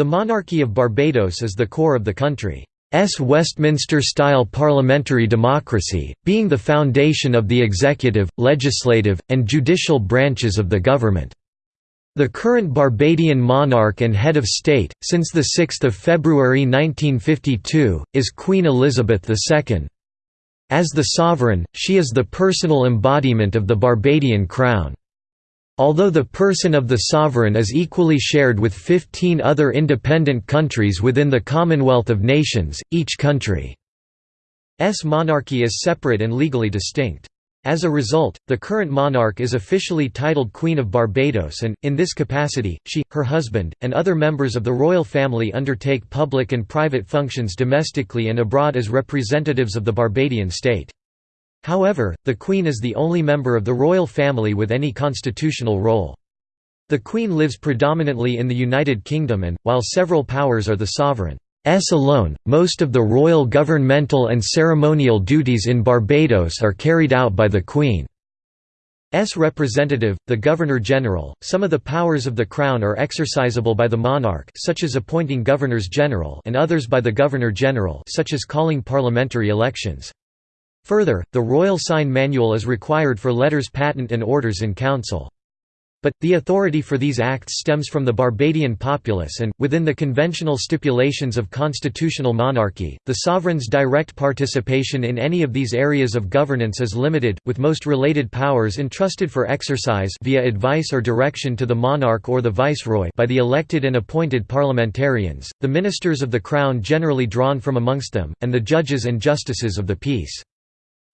The monarchy of Barbados is the core of the country's Westminster-style parliamentary democracy, being the foundation of the executive, legislative, and judicial branches of the government. The current Barbadian monarch and head of state, since 6 February 1952, is Queen Elizabeth II. As the sovereign, she is the personal embodiment of the Barbadian crown. Although the person of the sovereign is equally shared with 15 other independent countries within the Commonwealth of Nations, each country's monarchy is separate and legally distinct. As a result, the current monarch is officially titled Queen of Barbados and, in this capacity, she, her husband, and other members of the royal family undertake public and private functions domestically and abroad as representatives of the Barbadian state. However, the Queen is the only member of the royal family with any constitutional role. The Queen lives predominantly in the United Kingdom and, while several powers are the sovereign's alone, most of the royal governmental and ceremonial duties in Barbados are carried out by the Queen's representative, the Governor-General. Some of the powers of the Crown are exercisable by the monarch such as appointing governors-general and others by the Governor-General such as calling parliamentary elections. Further, the Royal Sign Manual is required for letters patent and orders in council. But, the authority for these acts stems from the Barbadian populace and, within the conventional stipulations of constitutional monarchy, the sovereign's direct participation in any of these areas of governance is limited, with most related powers entrusted for exercise via advice or direction to the monarch or the viceroy by the elected and appointed parliamentarians, the ministers of the crown generally drawn from amongst them, and the judges and justices of the peace.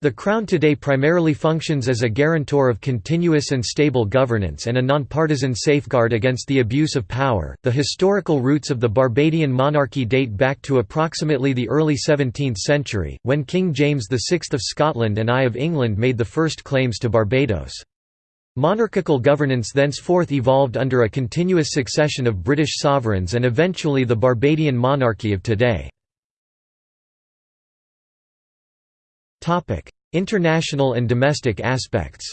The Crown today primarily functions as a guarantor of continuous and stable governance and a nonpartisan safeguard against the abuse of power. The historical roots of the Barbadian monarchy date back to approximately the early 17th century, when King James VI of Scotland and I of England made the first claims to Barbados. Monarchical governance thenceforth evolved under a continuous succession of British sovereigns and eventually the Barbadian monarchy of today. International and domestic aspects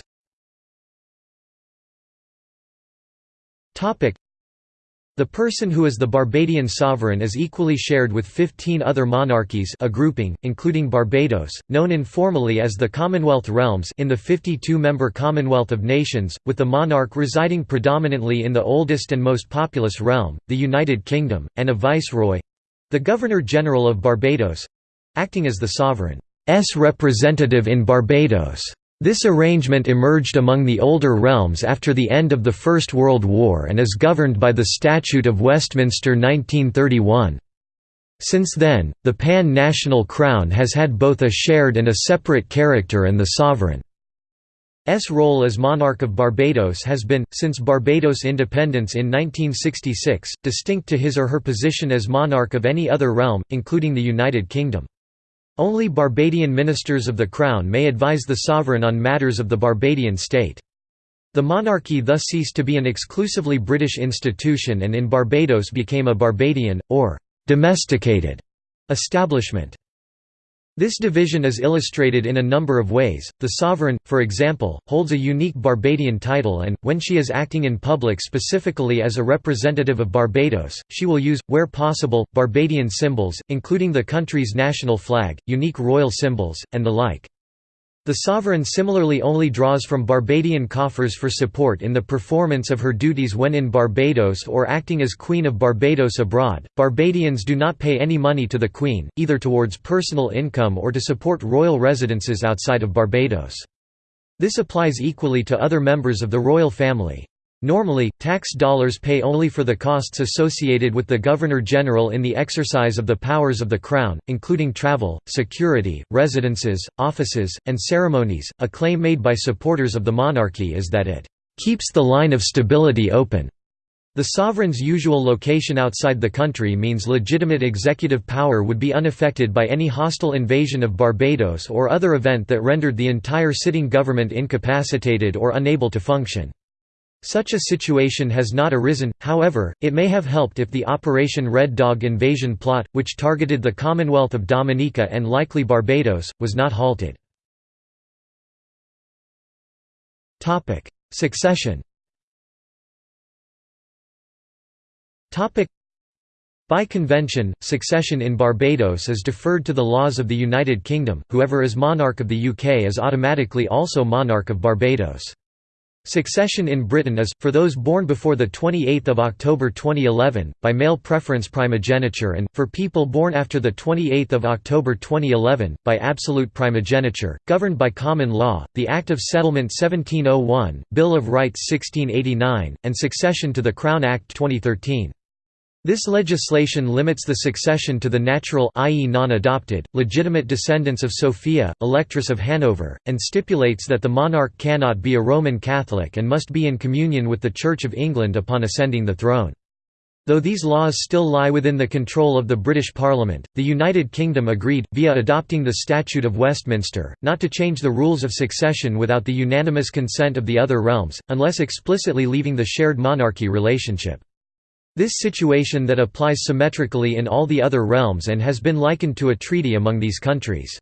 the person who is the Barbadian sovereign is equally shared with 15 other monarchies a grouping, including Barbados, known informally as the Commonwealth Realms in the 52-member Commonwealth of Nations, with the monarch residing predominantly in the oldest and most populous realm, the United Kingdom, and a viceroy—the Governor-General of Barbados—acting as the sovereign. S representative in Barbados. This arrangement emerged among the older realms after the end of the First World War and is governed by the Statute of Westminster 1931. Since then, the pan-national crown has had both a shared and a separate character and the sovereign. S role as monarch of Barbados has been, since Barbados' independence in 1966, distinct to his or her position as monarch of any other realm, including the United Kingdom. Only Barbadian ministers of the Crown may advise the sovereign on matters of the Barbadian state. The monarchy thus ceased to be an exclusively British institution and in Barbados became a Barbadian, or «domesticated» establishment. This division is illustrated in a number of ways. The sovereign, for example, holds a unique Barbadian title and, when she is acting in public specifically as a representative of Barbados, she will use, where possible, Barbadian symbols, including the country's national flag, unique royal symbols, and the like. The sovereign similarly only draws from Barbadian coffers for support in the performance of her duties when in Barbados or acting as Queen of Barbados abroad. Barbadians do not pay any money to the Queen, either towards personal income or to support royal residences outside of Barbados. This applies equally to other members of the royal family. Normally, tax dollars pay only for the costs associated with the Governor-General in the exercise of the powers of the Crown, including travel, security, residences, offices, and ceremonies. A claim made by supporters of the monarchy is that it keeps the line of stability open. The sovereign's usual location outside the country means legitimate executive power would be unaffected by any hostile invasion of Barbados or other event that rendered the entire sitting government incapacitated or unable to function. Such a situation has not arisen, however, it may have helped if the Operation Red Dog invasion plot, which targeted the Commonwealth of Dominica and likely Barbados, was not halted. Succession By convention, succession in Barbados is deferred to the laws of the United Kingdom, whoever is monarch of the UK is automatically also monarch of Barbados. Succession in Britain is, for those born before 28 October 2011, by male preference primogeniture and, for people born after 28 October 2011, by absolute primogeniture, governed by common law, the Act of Settlement 1701, Bill of Rights 1689, and succession to the Crown Act 2013. This legislation limits the succession to the natural i.e. non-adopted, legitimate descendants of Sophia, Electress of Hanover, and stipulates that the monarch cannot be a Roman Catholic and must be in communion with the Church of England upon ascending the throne. Though these laws still lie within the control of the British Parliament, the United Kingdom agreed, via adopting the Statute of Westminster, not to change the rules of succession without the unanimous consent of the other realms, unless explicitly leaving the shared monarchy relationship. This situation that applies symmetrically in all the other realms and has been likened to a treaty among these countries.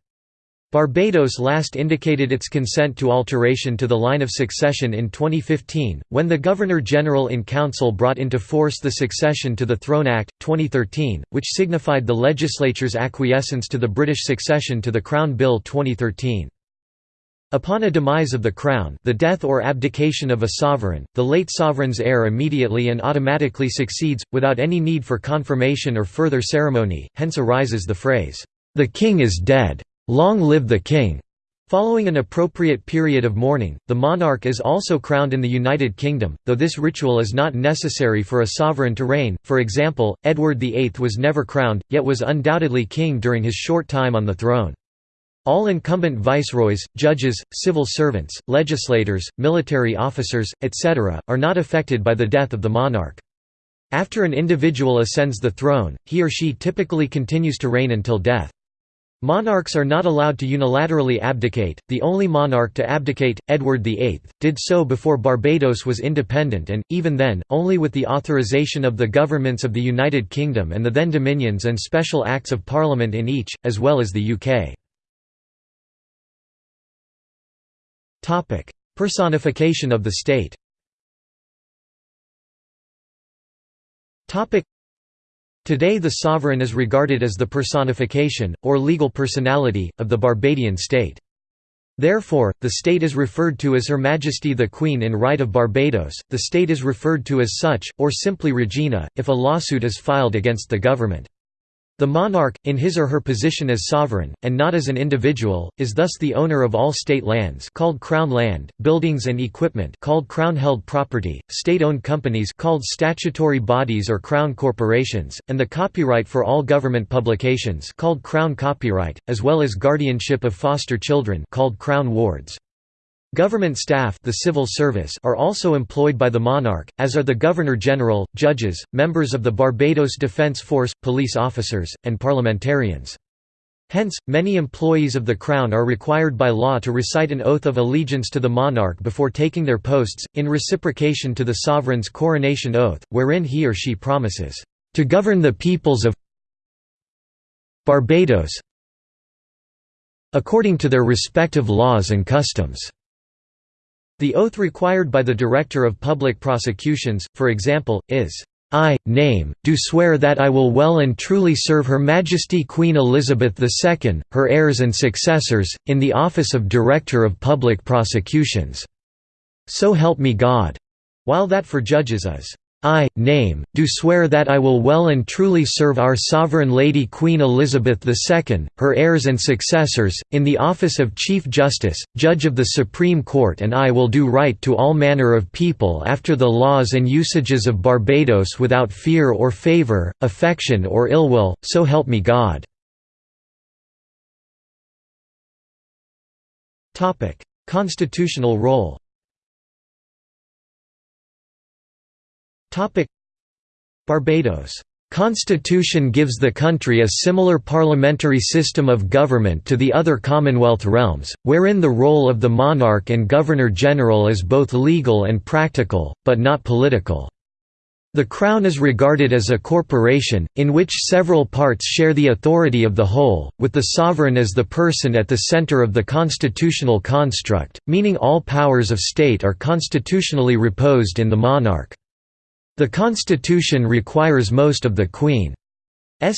Barbados last indicated its consent to alteration to the line of succession in 2015, when the Governor-General in Council brought into force the Succession to the Throne Act, 2013, which signified the legislature's acquiescence to the British succession to the Crown Bill 2013. Upon a demise of the crown the death or abdication of a sovereign, the late sovereign's heir immediately and automatically succeeds, without any need for confirmation or further ceremony, hence arises the phrase, "'The king is dead. Long live the king!' Following an appropriate period of mourning, the monarch is also crowned in the United Kingdom, though this ritual is not necessary for a sovereign to reign, for example, Edward VIII was never crowned, yet was undoubtedly king during his short time on the throne. All incumbent viceroys, judges, civil servants, legislators, military officers, etc., are not affected by the death of the monarch. After an individual ascends the throne, he or she typically continues to reign until death. Monarchs are not allowed to unilaterally abdicate, the only monarch to abdicate, Edward VIII, did so before Barbados was independent and, even then, only with the authorization of the governments of the United Kingdom and the then Dominions and special acts of Parliament in each, as well as the UK. Topic: Personification of the state. Topic: Today the sovereign is regarded as the personification, or legal personality, of the Barbadian state. Therefore, the state is referred to as Her Majesty the Queen in right of Barbados, the state is referred to as such, or simply Regina, if a lawsuit is filed against the government. The monarch, in his or her position as sovereign, and not as an individual, is thus the owner of all state lands called crown land, buildings and equipment called crown-held property, state-owned companies called statutory bodies or crown corporations, and the copyright for all government publications called crown copyright, as well as guardianship of foster children called crown wards. Government staff the civil service are also employed by the monarch, as are the Governor-General, judges, members of the Barbados Defence Force, police officers, and parliamentarians. Hence, many employees of the Crown are required by law to recite an oath of allegiance to the monarch before taking their posts, in reciprocation to the sovereign's coronation oath, wherein he or she promises, "...to govern the peoples of Barbados according to their respective laws and customs." The oath required by the Director of Public Prosecutions, for example, is, "'I, name, do swear that I will well and truly serve Her Majesty Queen Elizabeth II, her heirs and successors, in the office of Director of Public Prosecutions. So help me God", while that for judges is, I, name, do swear that I will well and truly serve our Sovereign Lady Queen Elizabeth II, her heirs and successors, in the office of Chief Justice, Judge of the Supreme Court and I will do right to all manner of people after the laws and usages of Barbados without fear or favour, affection or ill will, so help me God." Constitutional role Barbados Constitution gives the country a similar parliamentary system of government to the other Commonwealth realms, wherein the role of the monarch and Governor-General is both legal and practical, but not political. The Crown is regarded as a corporation, in which several parts share the authority of the whole, with the sovereign as the person at the centre of the constitutional construct, meaning all powers of state are constitutionally reposed in the monarch. The constitution requires most of the Queen's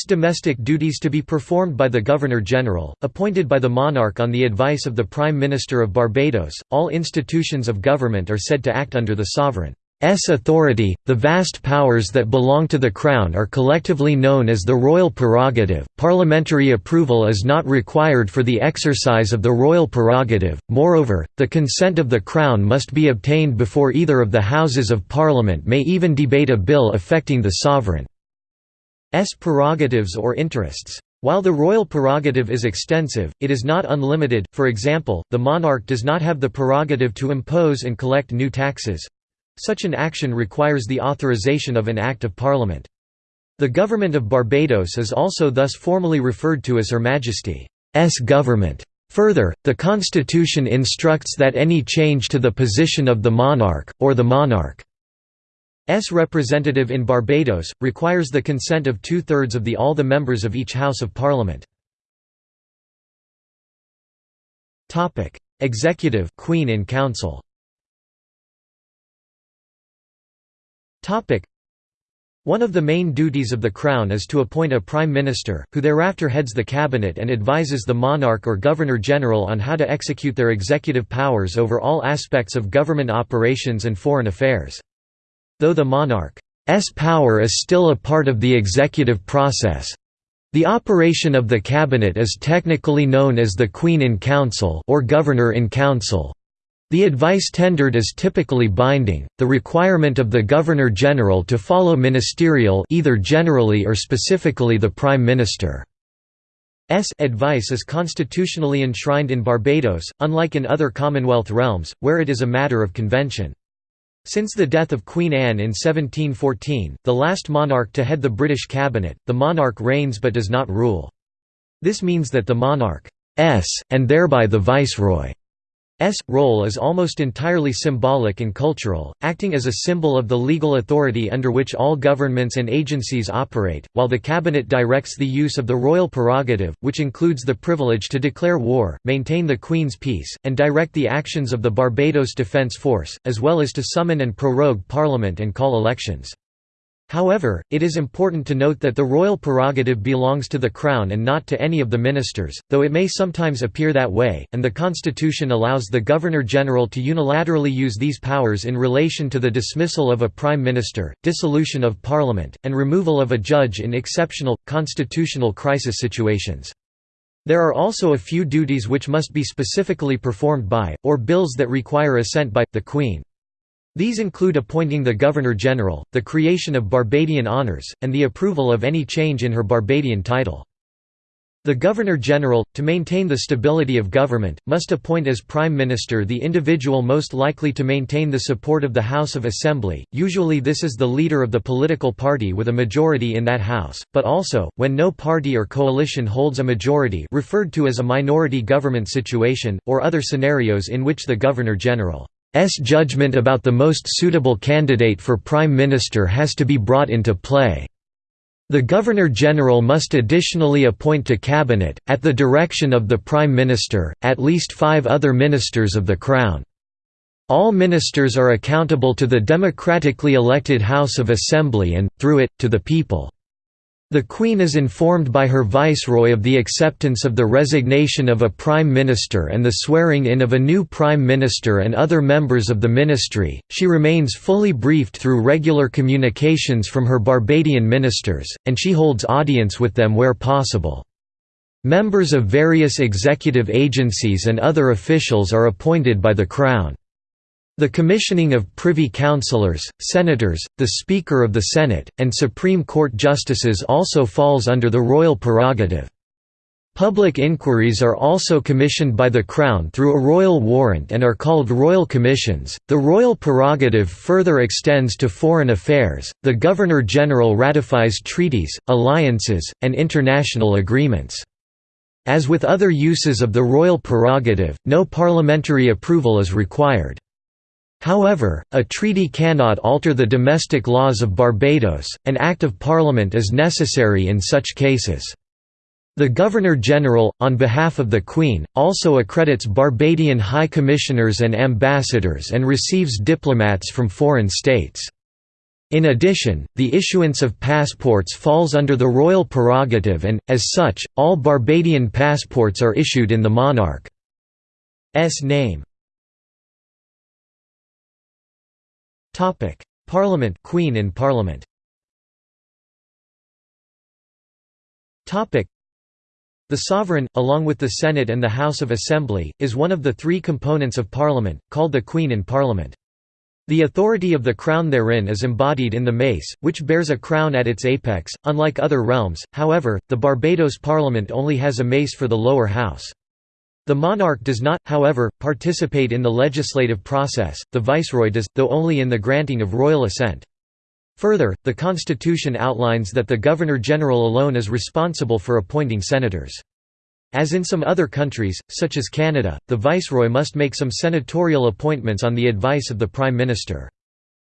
domestic duties to be performed by the Governor-General, appointed by the monarch on the advice of the Prime Minister of Barbados. All institutions of government are said to act under the sovereign. S authority, the vast powers that belong to the Crown are collectively known as the royal prerogative. Parliamentary approval is not required for the exercise of the royal prerogative, moreover, the consent of the Crown must be obtained before either of the Houses of Parliament may even debate a bill affecting the sovereign's prerogatives or interests. While the royal prerogative is extensive, it is not unlimited, for example, the monarch does not have the prerogative to impose and collect new taxes, such an action requires the authorization of an Act of Parliament. The government of Barbados is also thus formally referred to as Her Majesty's government. Further, the constitution instructs that any change to the position of the monarch, or the monarch's representative in Barbados, requires the consent of two-thirds of the all the members of each House of Parliament. Executive Queen in Council One of the main duties of the Crown is to appoint a Prime Minister, who thereafter heads the cabinet and advises the monarch or Governor-General on how to execute their executive powers over all aspects of government operations and foreign affairs. Though the monarch's power is still a part of the executive process, the operation of the cabinet is technically known as the Queen in Council or Governor in Council. The advice tendered is typically binding. The requirement of the Governor-General to follow ministerial either generally or specifically the Prime Minister's advice is constitutionally enshrined in Barbados, unlike in other Commonwealth realms, where it is a matter of convention. Since the death of Queen Anne in 1714, the last monarch to head the British cabinet, the monarch reigns but does not rule. This means that the monarch's, and thereby the viceroy, S role is almost entirely symbolic and cultural, acting as a symbol of the legal authority under which all governments and agencies operate, while the cabinet directs the use of the royal prerogative, which includes the privilege to declare war, maintain the Queen's peace, and direct the actions of the Barbados Defence Force, as well as to summon and prorogue Parliament and call elections. However, it is important to note that the royal prerogative belongs to the Crown and not to any of the ministers, though it may sometimes appear that way, and the Constitution allows the Governor-General to unilaterally use these powers in relation to the dismissal of a Prime Minister, dissolution of Parliament, and removal of a judge in exceptional, constitutional crisis situations. There are also a few duties which must be specifically performed by, or bills that require assent by, the Queen. These include appointing the Governor-General, the creation of Barbadian honours, and the approval of any change in her Barbadian title. The Governor-General, to maintain the stability of government, must appoint as Prime Minister the individual most likely to maintain the support of the House of Assembly, usually this is the leader of the political party with a majority in that House, but also, when no party or coalition holds a majority referred to as a minority government situation, or other scenarios in which the Governor-General judgment about the most suitable candidate for Prime Minister has to be brought into play. The Governor-General must additionally appoint to Cabinet, at the direction of the Prime Minister, at least five other ministers of the Crown. All ministers are accountable to the democratically elected House of Assembly and, through it, to the people. The Queen is informed by her Viceroy of the acceptance of the resignation of a Prime Minister and the swearing in of a new Prime Minister and other members of the ministry. She remains fully briefed through regular communications from her Barbadian ministers, and she holds audience with them where possible. Members of various executive agencies and other officials are appointed by the Crown. The commissioning of privy councillors, senators, the Speaker of the Senate, and Supreme Court justices also falls under the royal prerogative. Public inquiries are also commissioned by the Crown through a royal warrant and are called royal commissions. The royal prerogative further extends to foreign affairs. The Governor General ratifies treaties, alliances, and international agreements. As with other uses of the royal prerogative, no parliamentary approval is required. However, a treaty cannot alter the domestic laws of Barbados, an Act of Parliament is necessary in such cases. The Governor-General, on behalf of the Queen, also accredits Barbadian High Commissioners and Ambassadors and receives diplomats from foreign states. In addition, the issuance of passports falls under the royal prerogative and, as such, all Barbadian passports are issued in the monarch's name. Parliament Queen in Parliament the sovereign, along with the Senate and the House of Assembly, is one of the three components of Parliament, called the Queen in Parliament. The authority of the crown therein is embodied in the mace, which bears a crown at its apex. Unlike other realms, however, the Barbados Parliament only has a mace for the lower house. The monarch does not, however, participate in the legislative process, the viceroy does, though only in the granting of royal assent. Further, the constitution outlines that the Governor-General alone is responsible for appointing senators. As in some other countries, such as Canada, the viceroy must make some senatorial appointments on the advice of the prime minister.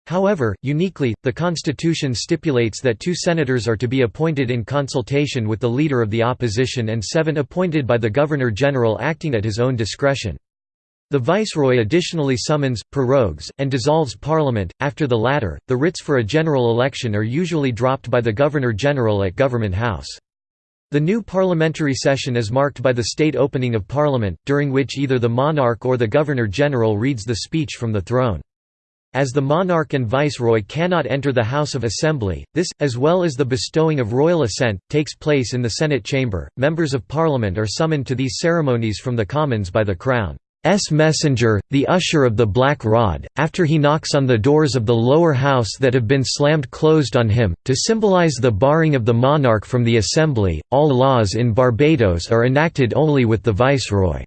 However, uniquely, the constitution stipulates that two senators are to be appointed in consultation with the leader of the opposition and seven appointed by the governor-general acting at his own discretion. The viceroy additionally summons, prorogues, and dissolves parliament. After the latter, the writs for a general election are usually dropped by the governor-general at Government House. The new parliamentary session is marked by the state opening of parliament, during which either the monarch or the governor-general reads the speech from the throne. As the monarch and viceroy cannot enter the House of Assembly, this, as well as the bestowing of royal assent, takes place in the Senate chamber. Members of Parliament are summoned to these ceremonies from the Commons by the Crown. S messenger, the usher of the black rod, after he knocks on the doors of the lower house that have been slammed closed on him, to symbolize the barring of the monarch from the assembly. All laws in Barbados are enacted only with the viceroy's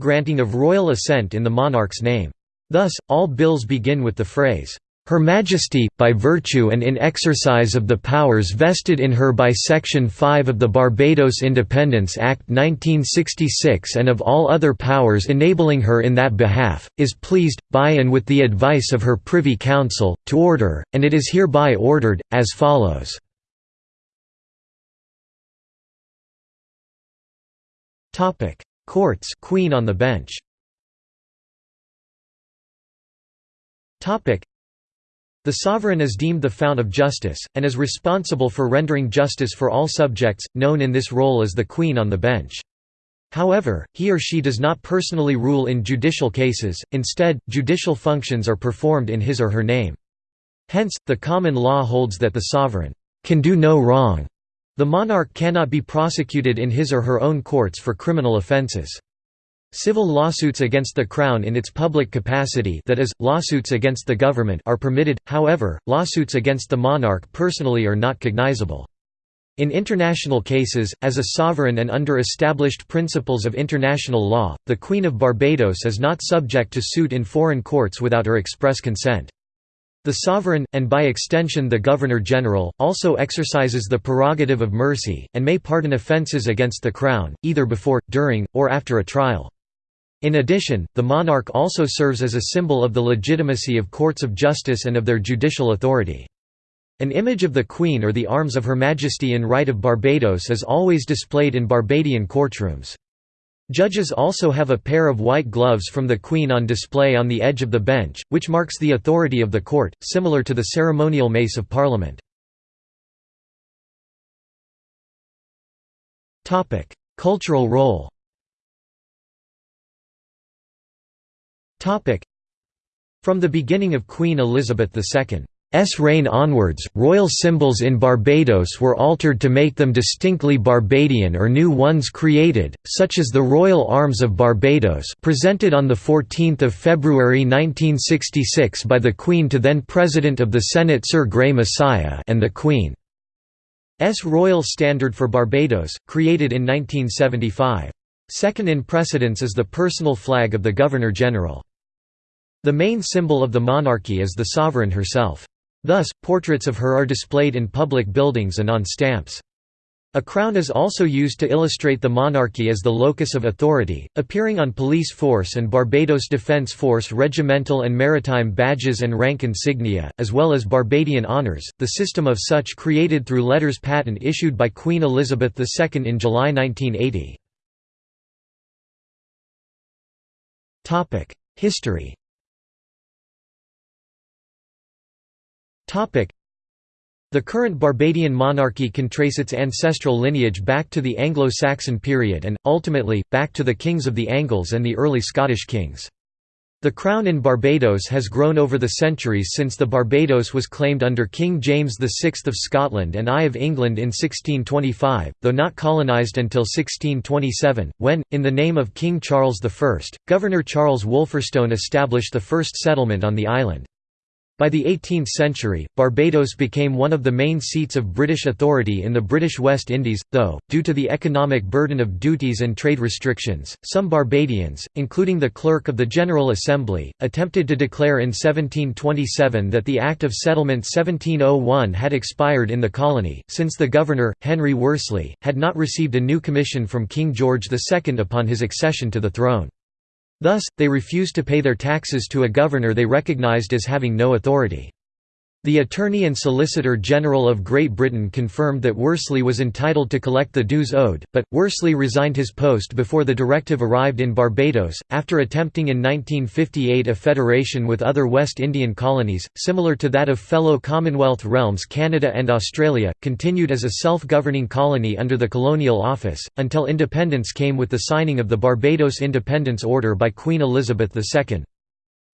granting of royal assent in the monarch's name. Thus, all bills begin with the phrase, her Majesty, by virtue and in exercise of the powers vested in her by Section 5 of the Barbados Independence Act 1966 and of all other powers enabling her in that behalf, is pleased, by and with the advice of her Privy Council, to order, and it is hereby ordered, as follows. Courts Queen on the bench the sovereign is deemed the fount of justice, and is responsible for rendering justice for all subjects, known in this role as the Queen on the bench. However, he or she does not personally rule in judicial cases, instead, judicial functions are performed in his or her name. Hence, the common law holds that the sovereign can do no wrong. The monarch cannot be prosecuted in his or her own courts for criminal offences. Civil lawsuits against the Crown in its public capacity that is, lawsuits against the government are permitted, however, lawsuits against the monarch personally are not cognizable. In international cases, as a sovereign and under established principles of international law, the Queen of Barbados is not subject to suit in foreign courts without her express consent. The sovereign, and by extension the Governor-General, also exercises the prerogative of mercy, and may pardon offences against the Crown, either before, during, or after a trial. In addition, the monarch also serves as a symbol of the legitimacy of courts of justice and of their judicial authority. An image of the Queen or the arms of Her Majesty in Right of Barbados is always displayed in Barbadian courtrooms. Judges also have a pair of white gloves from the Queen on display on the edge of the bench, which marks the authority of the court, similar to the ceremonial mace of Parliament. Cultural role From the beginning of Queen Elizabeth II's reign onwards, royal symbols in Barbados were altered to make them distinctly Barbadian or new ones created, such as the Royal Arms of Barbados presented on 14 February 1966 by the Queen to then President of the Senate Sir Grey Massiah and the Queen's Royal Standard for Barbados, created in 1975. Second in precedence is the personal flag of the Governor-General. The main symbol of the monarchy is the sovereign herself. Thus, portraits of her are displayed in public buildings and on stamps. A crown is also used to illustrate the monarchy as the locus of authority, appearing on police force and Barbados Defence Force regimental and maritime badges and rank insignia, as well as Barbadian honours, the system of such created through letters patent issued by Queen Elizabeth II in July 1980. History The current Barbadian monarchy can trace its ancestral lineage back to the Anglo-Saxon period and, ultimately, back to the kings of the Angles and the early Scottish kings. The crown in Barbados has grown over the centuries since the Barbados was claimed under King James VI of Scotland and I of England in 1625, though not colonised until 1627, when, in the name of King Charles I, Governor Charles Wolferstone established the first settlement on the island. By the 18th century, Barbados became one of the main seats of British authority in the British West Indies, though, due to the economic burden of duties and trade restrictions, some Barbadians, including the Clerk of the General Assembly, attempted to declare in 1727 that the Act of Settlement 1701 had expired in the colony, since the governor, Henry Worsley, had not received a new commission from King George II upon his accession to the throne. Thus, they refused to pay their taxes to a governor they recognized as having no authority. The Attorney and Solicitor General of Great Britain confirmed that Worsley was entitled to collect the dues owed, but, Worsley resigned his post before the directive arrived in Barbados, after attempting in 1958 a federation with other West Indian colonies, similar to that of fellow Commonwealth realms Canada and Australia, continued as a self-governing colony under the Colonial Office, until independence came with the signing of the Barbados Independence Order by Queen Elizabeth II.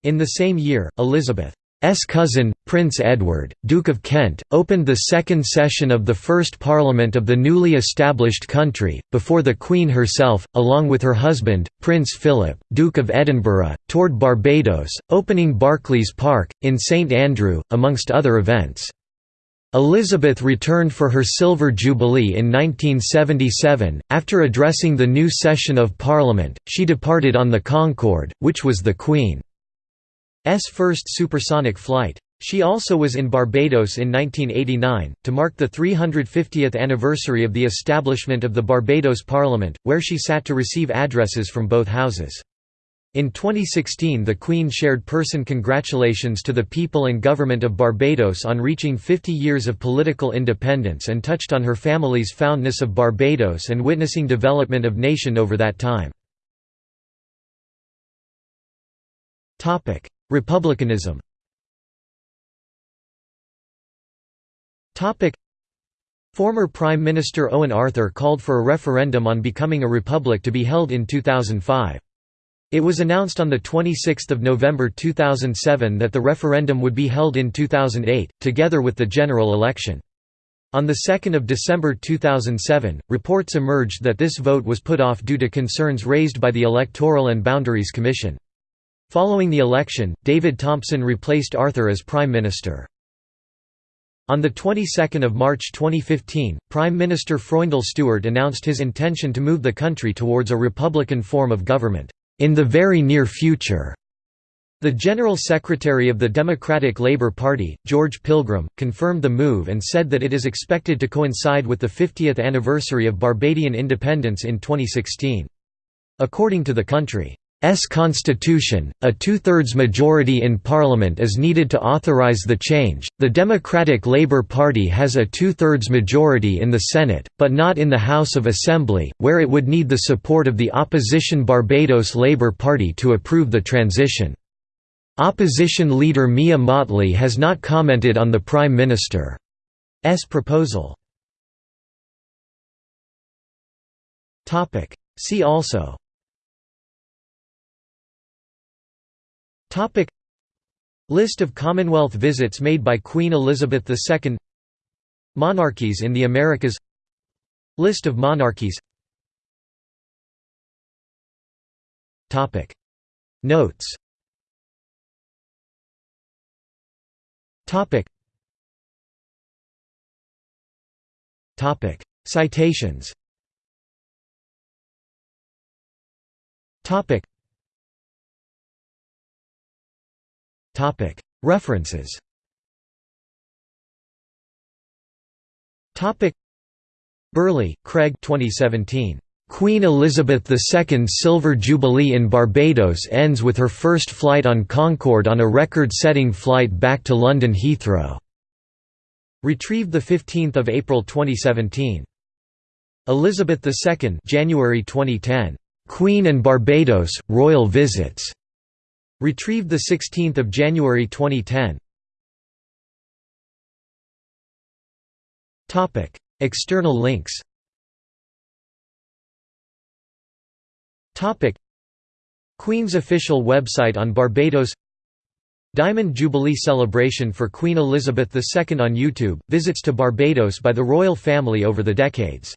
In the same year, Elizabeth S cousin, Prince Edward, Duke of Kent, opened the second session of the First Parliament of the newly established country, before the Queen herself, along with her husband, Prince Philip, Duke of Edinburgh, toured Barbados, opening Barclays Park, in St Andrew, amongst other events. Elizabeth returned for her Silver Jubilee in 1977. After addressing the new session of Parliament, she departed on the Concorde, which was the Queen. First supersonic flight. She also was in Barbados in 1989, to mark the 350th anniversary of the establishment of the Barbados Parliament, where she sat to receive addresses from both houses. In 2016 the Queen shared person congratulations to the people and government of Barbados on reaching 50 years of political independence and touched on her family's fondness of Barbados and witnessing development of nation over that time. Republicanism Former Prime Minister Owen Arthur called for a referendum on becoming a republic to be held in 2005. It was announced on 26 November 2007 that the referendum would be held in 2008, together with the general election. On 2 December 2007, reports emerged that this vote was put off due to concerns raised by the Electoral and Boundaries Commission. Following the election, David Thompson replaced Arthur as Prime Minister. On the 22nd of March 2015, Prime Minister Freundel Stuart announced his intention to move the country towards a republican form of government, "...in the very near future." The General Secretary of the Democratic Labour Party, George Pilgrim, confirmed the move and said that it is expected to coincide with the 50th anniversary of Barbadian independence in 2016. According to the country, S constitution, a two-thirds majority in parliament is needed to authorize the change. The Democratic Labour Party has a two-thirds majority in the Senate, but not in the House of Assembly, where it would need the support of the opposition Barbados Labour Party to approve the transition. Opposition leader Mia Mottley has not commented on the Prime Minister's proposal. See also Topic. List of Commonwealth visits made by Queen Elizabeth II Monarchies in the Americas. List of monarchies. Topic. Notes. Topic. Topic. Citations. Topic References Burley, Craig 2017. Queen Elizabeth II's Silver Jubilee in Barbados ends with her first flight on Concorde on a record-setting flight back to London Heathrow. Retrieved 15 April 2017. Elizabeth II January 2010. Queen and Barbados, Royal Visits. Retrieved 16 January 2010 External links. Queen's official website on Barbados. Diamond Jubilee celebration for Queen Elizabeth II on YouTube, visits to Barbados by the royal family over the decades